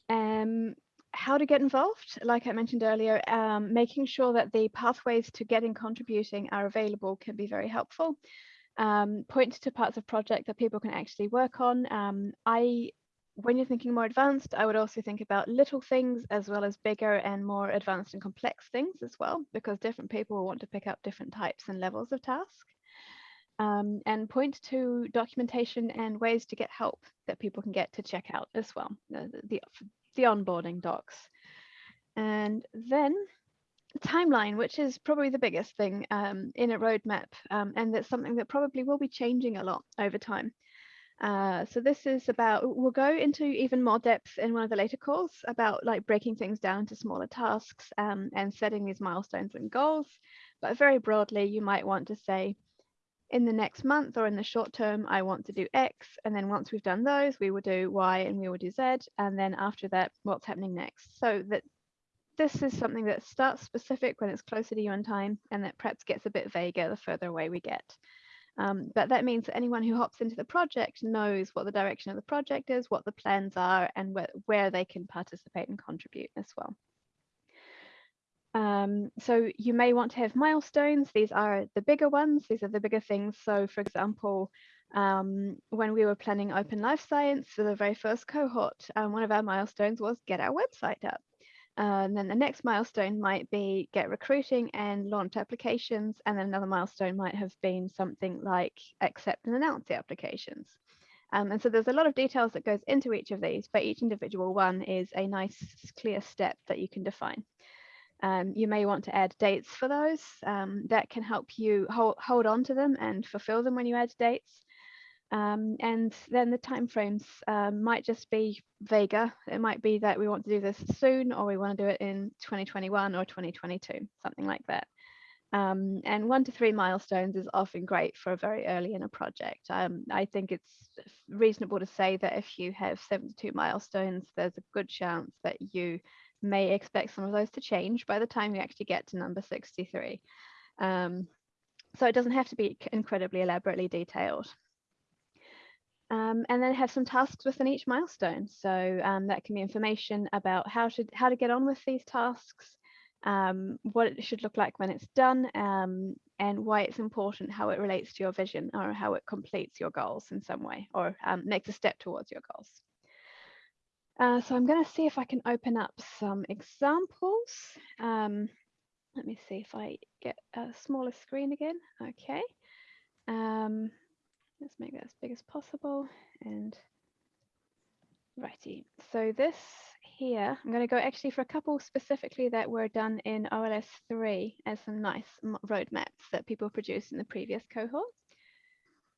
Um, how to get involved, like I mentioned earlier, um, making sure that the pathways to getting contributing are available can be very helpful. Um, point to parts of project that people can actually work on. Um, I, when you're thinking more advanced, I would also think about little things as well as bigger and more advanced and complex things as well, because different people will want to pick up different types and levels of task. Um, and point to documentation and ways to get help that people can get to check out as well, the, the, the onboarding docs. And then timeline, which is probably the biggest thing um, in a roadmap, um, and that's something that probably will be changing a lot over time. Uh, so this is about, we'll go into even more depth in one of the later calls about like breaking things down to smaller tasks um, and setting these milestones and goals. But very broadly, you might want to say, in the next month or in the short term, I want to do X. And then once we've done those, we will do Y and we will do Z. And then after that, what's happening next? So that this is something that starts specific when it's closer to you in time and that perhaps gets a bit vaguer the further away we get. Um, but that means that anyone who hops into the project knows what the direction of the project is, what the plans are, and wh where they can participate and contribute as well. Um, so you may want to have milestones. These are the bigger ones. These are the bigger things. So for example, um, when we were planning Open Life Science for the very first cohort, um, one of our milestones was get our website up. Uh, and then the next milestone might be get recruiting and launch applications. And then another milestone might have been something like accept and announce the applications. Um, and so there's a lot of details that goes into each of these, but each individual one is a nice clear step that you can define. Um, you may want to add dates for those. Um, that can help you hold, hold on to them and fulfill them when you add dates. Um, and then the timeframes um, might just be vaguer. It might be that we want to do this soon or we want to do it in 2021 or 2022, something like that. Um, and one to three milestones is often great for a very early in a project. Um, I think it's reasonable to say that if you have 72 milestones, there's a good chance that you may expect some of those to change by the time you actually get to number 63. Um, so it doesn't have to be incredibly elaborately detailed. Um, and then have some tasks within each milestone. So um, that can be information about how to how to get on with these tasks, um, what it should look like when it's done, um, and why it's important, how it relates to your vision or how it completes your goals in some way or um, makes a step towards your goals. Uh, so I'm going to see if I can open up some examples. Um, let me see if I get a smaller screen again. Okay. Um, let's make that as big as possible. And righty. So this here, I'm going to go actually for a couple specifically that were done in OLS 3 as some nice roadmaps that people produced in the previous cohort.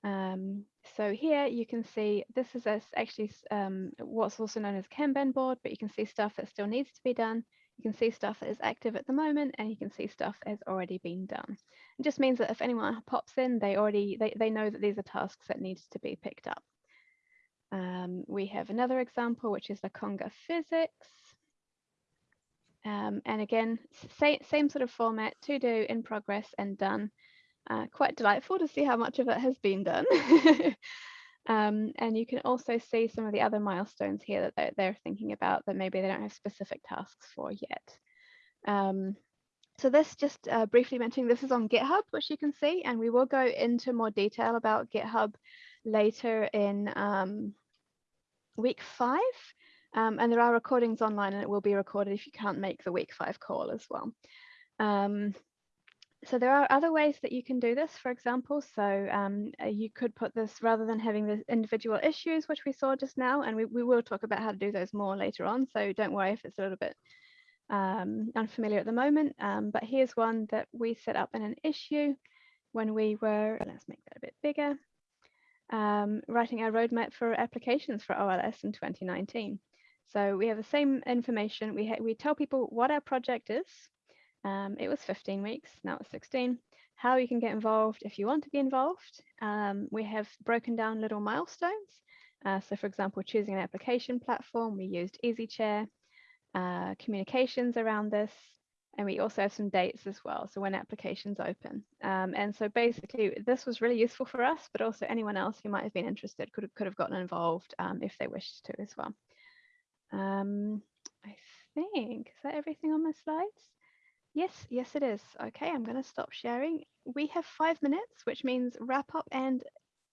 Um, so here you can see this is actually um, what's also known as Kanban board, but you can see stuff that still needs to be done. You can see stuff that is active at the moment, and you can see stuff that has already been done. It just means that if anyone pops in, they already they, they know that these are tasks that need to be picked up. Um, we have another example, which is the Conga physics. Um, and again, same, same sort of format, to do, in progress, and done uh, quite delightful to see how much of it has been done. um, and you can also see some of the other milestones here that they're, they're, thinking about that maybe they don't have specific tasks for yet. Um, so this just uh, briefly mentioning this is on GitHub, which you can see, and we will go into more detail about GitHub later in um, week five. Um, and there are recordings online and it will be recorded if you can't make the week five call as well. Um, so there are other ways that you can do this, for example. So um, uh, you could put this rather than having the individual issues, which we saw just now, and we, we will talk about how to do those more later on. So don't worry if it's a little bit um, unfamiliar at the moment. Um, but here's one that we set up in an issue when we were, let's make that a bit bigger, um, writing our roadmap for applications for OLS in 2019. So we have the same information. We, we tell people what our project is, um, it was 15 weeks, now it's 16. How you can get involved if you want to be involved. Um, we have broken down little milestones. Uh, so for example, choosing an application platform, we used EasyChair, uh, communications around this, and we also have some dates as well. So when applications open. Um, and so basically this was really useful for us, but also anyone else who might have been interested could have, could have gotten involved um, if they wished to as well. Um, I think, is that everything on my slides? Yes, yes, it is. Okay, I'm going to stop sharing. We have five minutes, which means wrap up. And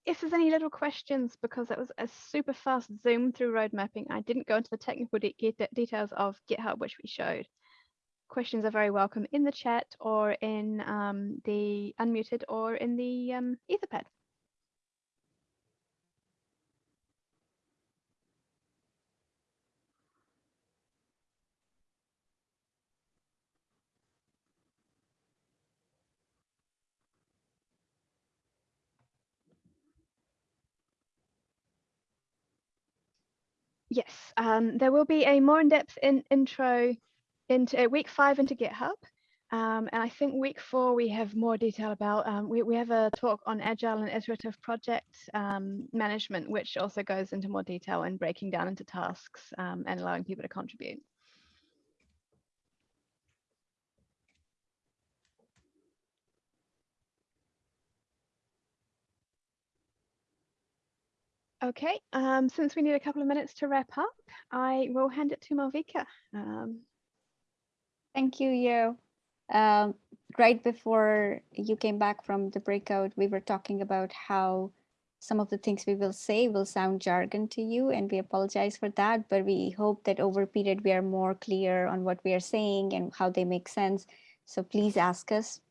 if there's any little questions, because it was a super fast zoom through road mapping, I didn't go into the technical de details of GitHub, which we showed. Questions are very welcome in the chat or in um, the unmuted or in the um, Etherpad. Yes, um, there will be a more in-depth in intro into uh, week five into GitHub. Um, and I think week four, we have more detail about, um, we, we have a talk on agile and iterative project um, management, which also goes into more detail and breaking down into tasks um, and allowing people to contribute. Okay, um, since we need a couple of minutes to wrap up, I will hand it to Malvika. Um, Thank you, Yo. Um, right before you came back from the breakout, we were talking about how some of the things we will say will sound jargon to you, and we apologize for that, but we hope that over period we are more clear on what we are saying and how they make sense. So please ask us.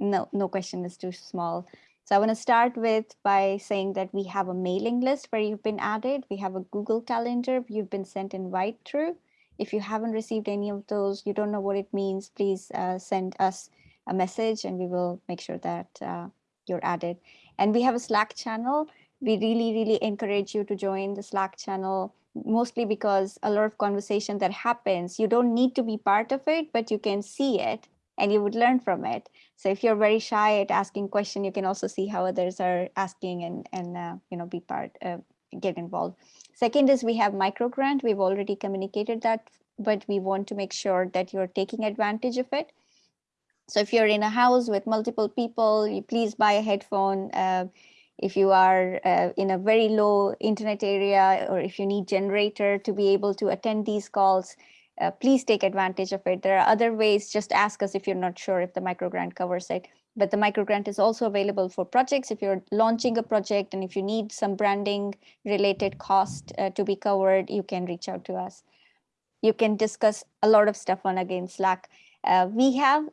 No, no question is too small. So I want to start with by saying that we have a mailing list where you've been added. We have a Google Calendar you've been sent invite through. If you haven't received any of those, you don't know what it means, please uh, send us a message and we will make sure that uh, you're added. And we have a Slack channel. We really, really encourage you to join the Slack channel, mostly because a lot of conversation that happens, you don't need to be part of it, but you can see it and you would learn from it. So if you're very shy at asking question, you can also see how others are asking and, and uh, you know, be part, uh, get involved. Second is we have microgrant. We've already communicated that, but we want to make sure that you're taking advantage of it. So if you're in a house with multiple people, you please buy a headphone. Uh, if you are uh, in a very low internet area, or if you need generator to be able to attend these calls, uh, please take advantage of it. There are other ways, just ask us if you're not sure if the microgrant covers it. But the microgrant is also available for projects. If you're launching a project and if you need some branding related cost uh, to be covered, you can reach out to us. You can discuss a lot of stuff on again Slack. Uh, we have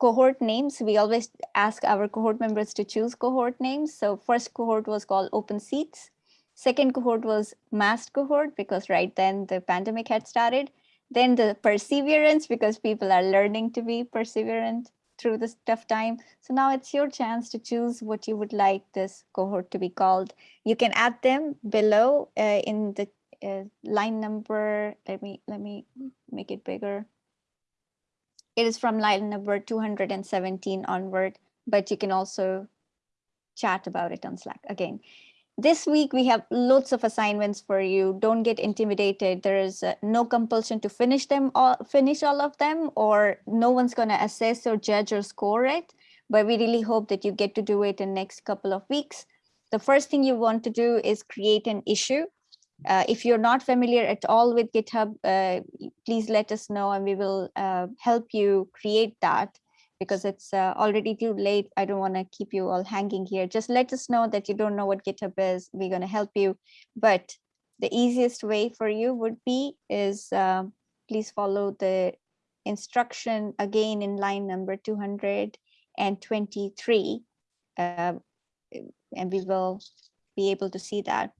cohort names. We always ask our cohort members to choose cohort names. So first cohort was called Open Seeds. Second cohort was masked cohort because right then the pandemic had started then the perseverance because people are learning to be perseverant through this tough time. So now it's your chance to choose what you would like this cohort to be called. You can add them below uh, in the uh, line number. Let me let me make it bigger. It is from line number 217 onward, but you can also chat about it on Slack again this week we have lots of assignments for you. Don't get intimidated. There is uh, no compulsion to finish them all finish all of them or no one's going to assess or judge or score it. But we really hope that you get to do it in next couple of weeks. The first thing you want to do is create an issue. Uh, if you're not familiar at all with github uh, please let us know and we will uh, help you create that because it's uh, already too late. I don't want to keep you all hanging here. Just let us know that you don't know what GitHub is. We're going to help you. But the easiest way for you would be is uh, please follow the instruction again in line number 223. Uh, and we will be able to see that.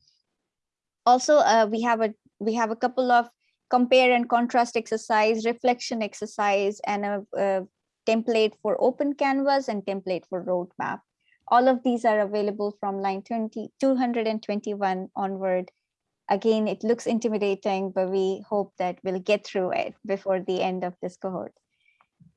Also, uh, we have a we have a couple of compare and contrast exercise, reflection exercise, and a, a template for open canvas and template for roadmap. All of these are available from line 20, 221 onward. Again, it looks intimidating, but we hope that we'll get through it before the end of this cohort.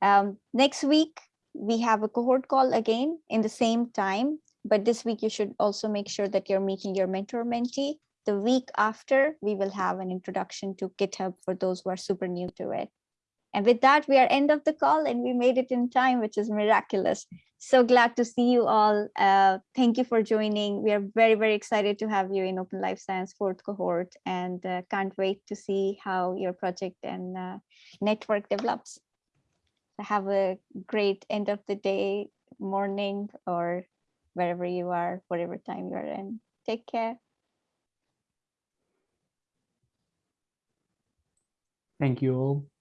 Um, next week, we have a cohort call again in the same time, but this week you should also make sure that you're meeting your mentor mentee. The week after, we will have an introduction to GitHub for those who are super new to it. And with that, we are end of the call and we made it in time, which is miraculous. So glad to see you all. Uh, thank you for joining. We are very, very excited to have you in Open Life Science fourth cohort and uh, can't wait to see how your project and uh, network develops. Have a great end of the day, morning, or wherever you are, whatever time you're in. Take care. Thank you all.